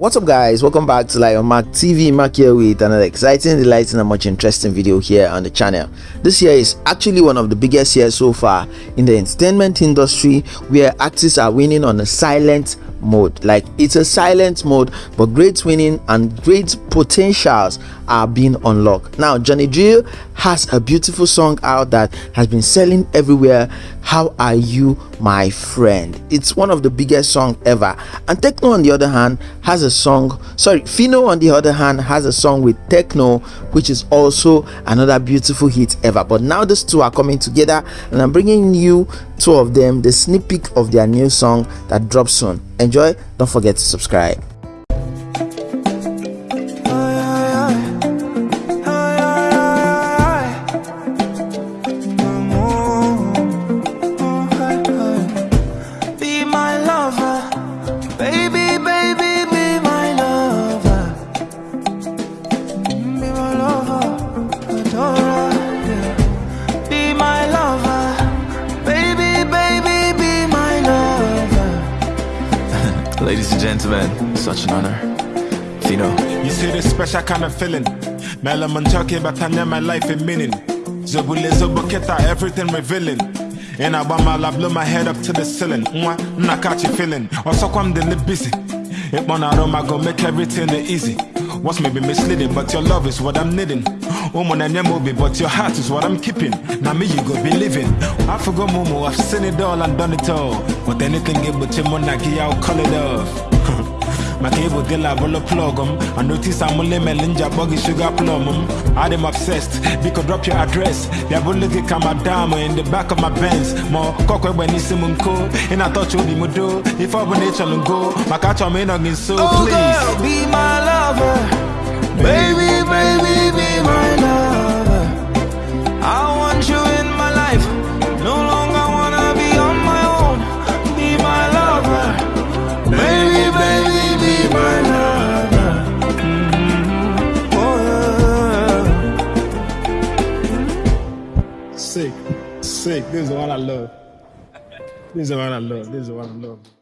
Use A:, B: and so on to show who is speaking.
A: What's up guys, welcome back to Lion Mark TV, Mark here with another exciting, delighting and much interesting video here on the channel. This year is actually one of the biggest years so far in the entertainment industry where artists are winning on a silent mode. Like it's a silent mode but great winning and great potentials are being unlocked. Now Johnny Drille has a beautiful song out that has been selling everywhere. How are you my friend? It's one of the biggest song ever. And Tekno on the other hand has a song sorry Phyno on the other hand has a song with Tekno which is also another beautiful hit ever. But now these two are coming together and i'm bringing you two of them the sneak peek of their new song that drops soon. Enjoy don't forget to subscribe
B: Ladies and gentlemen, such an honor. Phyno.
C: You see this special kind of feeling. Melaman talking about my life in meaning. Zobule Zoboketa, everything revealing. And I want my blow my head up to the ceiling. Mwah, not catch you feeling. Also, come the busy. It one aroma go make everything easy. What's maybe misleading, but your love is what I'm needing. Woman and your movie, but your heart is what I'm keeping. Now me you go be living. I forgot Momo, I've seen it all and done it all. But anything get but your money, I'll call it off. maka ịbụ dila bụlụ plọg I notice I'm only melinja buggy sugar plum I'm obsessed biko drop your address bịa bụlụ gị ka madam in the back of my Benz ma kọkọ egbe n'isi m And ị na-atọcha obi m do ife ọbụla ị chọrọ ngo maka achọrọ m ịnọ gị nso please
D: oh girl be my lover. Baby baby be my lover. I want you in my life. No longer wanna be on my own. Be my lover. Baby baby be my lover. Mm-hmm. oh yeah
C: sick sick. This is one I love. This is one I love. This is one I love